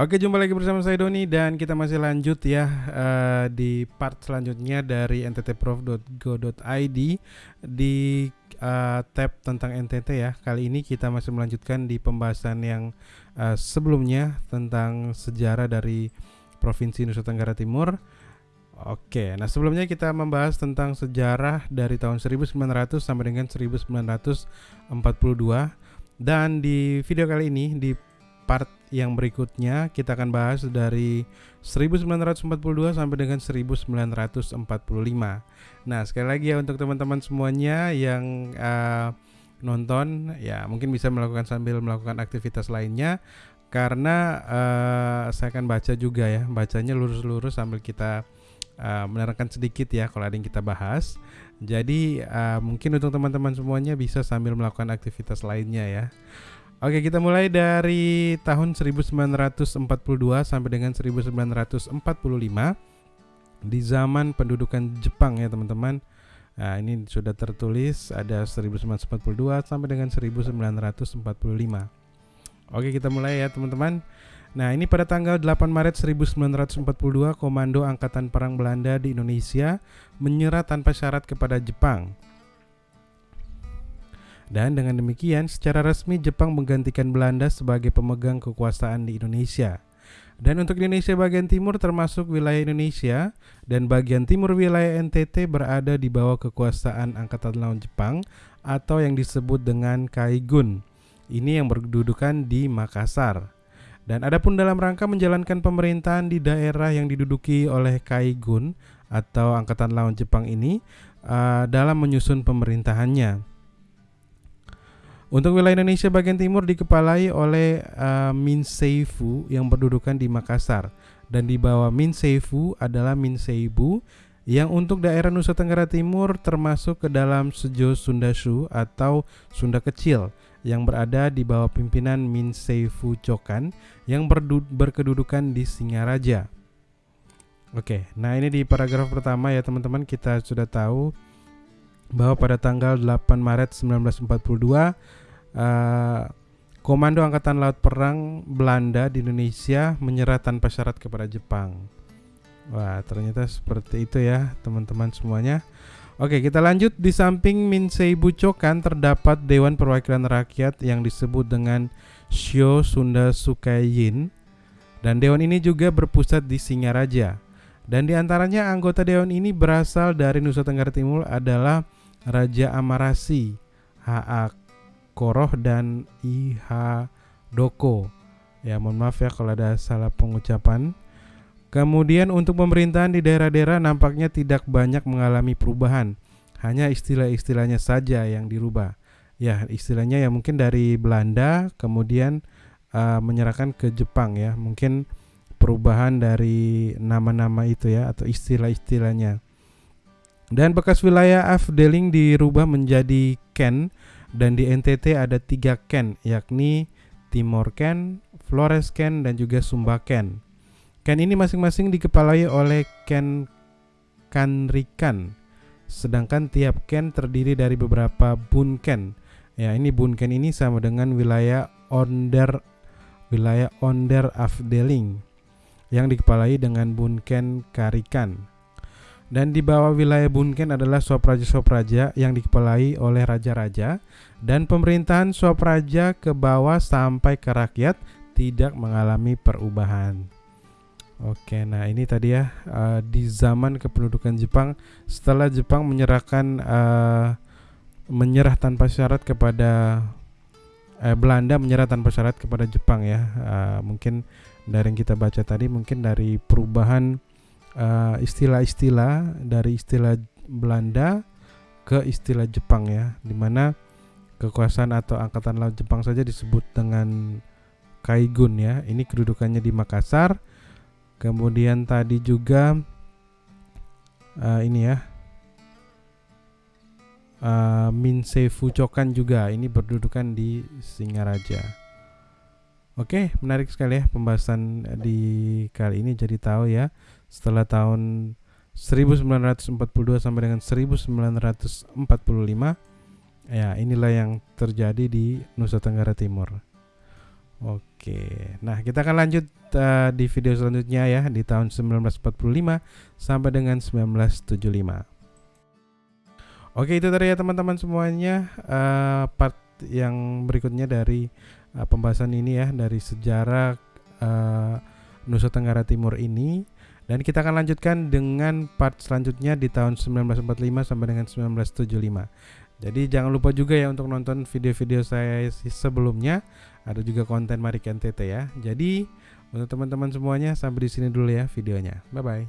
Oke, jumpa lagi bersama saya Doni dan kita masih lanjut ya uh, di part selanjutnya dari nttprof.go.id di uh, tab tentang NTT ya. Kali ini kita masih melanjutkan di pembahasan yang uh, sebelumnya tentang sejarah dari Provinsi Nusa Tenggara Timur. Oke, nah sebelumnya kita membahas tentang sejarah dari tahun 1900 sampai dengan 1942 dan di video kali ini di part yang berikutnya kita akan bahas dari 1942 sampai dengan 1945. Nah, sekali lagi ya untuk teman-teman semuanya yang uh, nonton ya mungkin bisa melakukan sambil melakukan aktivitas lainnya karena uh, saya akan baca juga ya, bacanya lurus-lurus sambil kita uh, menerangkan sedikit ya kalau ada yang kita bahas. Jadi uh, mungkin untuk teman-teman semuanya bisa sambil melakukan aktivitas lainnya ya. Oke, kita mulai dari tahun 1942 sampai dengan 1945 di zaman pendudukan Jepang ya, teman-teman. Nah, ini sudah tertulis ada 1942 sampai dengan 1945. Oke, kita mulai ya, teman-teman. Nah, ini pada tanggal 8 Maret 1942, Komando Angkatan Perang Belanda di Indonesia menyerah tanpa syarat kepada Jepang. Dan dengan demikian, secara resmi Jepang menggantikan Belanda sebagai pemegang kekuasaan di Indonesia. Dan untuk Indonesia bagian timur termasuk wilayah Indonesia dan bagian timur wilayah NTT berada di bawah kekuasaan Angkatan Laut Jepang atau yang disebut dengan Kaigun. Ini yang berkedudukan di Makassar. Dan adapun dalam rangka menjalankan pemerintahan di daerah yang diduduki oleh Kaigun atau Angkatan Laut Jepang ini uh, dalam menyusun pemerintahannya. Untuk wilayah Indonesia bagian timur dikepalai oleh uh, Min Seifu yang berdudukan di Makassar dan di bawah Min Seifu adalah Min Seibu yang untuk daerah Nusa Tenggara Timur termasuk ke dalam Sejo Sundashu atau Sunda Kecil yang berada di bawah pimpinan Min Seifu Cokan yang berkedudukan di Singaraja. Oke, nah ini di paragraf pertama ya teman-teman kita sudah tahu bahwa pada tanggal 8 Maret 1942 uh, Komando Angkatan Laut Perang Belanda di Indonesia menyerah tanpa syarat kepada Jepang. Wah, ternyata seperti itu ya, teman-teman semuanya. Oke, kita lanjut. Di samping Minsei Bucokan terdapat Dewan Perwakilan Rakyat yang disebut dengan Shio Sunda Sukayin. Dan dewan ini juga berpusat di Singaraja. Dan di antaranya anggota dewan ini berasal dari Nusa Tenggara Timur adalah Raja Amarasi, Haak Koroh dan Iha Doko. Ya, mohon maaf ya kalau ada salah pengucapan. Kemudian untuk pemerintahan di daerah-daerah nampaknya tidak banyak mengalami perubahan. Hanya istilah-istilahnya saja yang dirubah. Ya, istilahnya ya mungkin dari Belanda kemudian uh, menyerahkan ke Jepang ya. Mungkin perubahan dari nama-nama itu ya atau istilah-istilahnya. Dan bekas wilayah Afdeling dirubah menjadi Ken dan di NTT ada tiga Ken yakni Timor Ken, Flores Ken, dan juga Sumba Ken. Ken ini masing-masing dikepalai oleh Ken Kanrikan. Sedangkan tiap Ken terdiri dari beberapa Bun Ken. Ya, ini Bun Ken ini sama dengan wilayah Onder wilayah Onder Afdeling yang dikepalai dengan Bun Ken Karikan. Dan di bawah wilayah Bunken adalah sopraja-sopraja yang dikepalai oleh raja-raja dan pemerintahan sopraja ke bawah sampai ke rakyat tidak mengalami perubahan. Oke, nah ini tadi ya uh, di zaman kependudukan Jepang setelah Jepang menyerahkan uh, menyerah tanpa syarat kepada uh, Belanda menyerah tanpa syarat kepada Jepang ya. Uh, mungkin dari yang kita baca tadi mungkin dari perubahan Eh, istilah-istilah uh, dari istilah Belanda ke istilah Jepang ya, di mana kekuasaan atau angkatan laut Jepang saja disebut dengan Kaigun ya. Ini kedudukannya di Makassar. Kemudian tadi juga uh, ini ya. Uh, Minsei Fucokan juga ini berdudukan di Singaraja. Oke, menarik sekali ya pembahasan di kali ini jadi tahu ya setelah tahun 1942 sampai dengan 1945 ya inilah yang terjadi di Nusa Tenggara Timur. Oke, nah kita akan lanjut uh, di video selanjutnya ya di tahun 1945 sampai dengan 1975. Oke itu tadi ya teman-teman semuanya uh, part yang berikutnya dari uh, pembahasan ini ya dari sejarah uh, Nusa Tenggara Timur ini dan kita akan lanjutkan dengan part selanjutnya di tahun 1945 sampai dengan 1975. Jadi jangan lupa juga ya untuk nonton video-video saya sebelumnya ada juga konten Marik NTT ya. Jadi untuk teman-teman semuanya sampai di sini dulu ya videonya. Bye bye.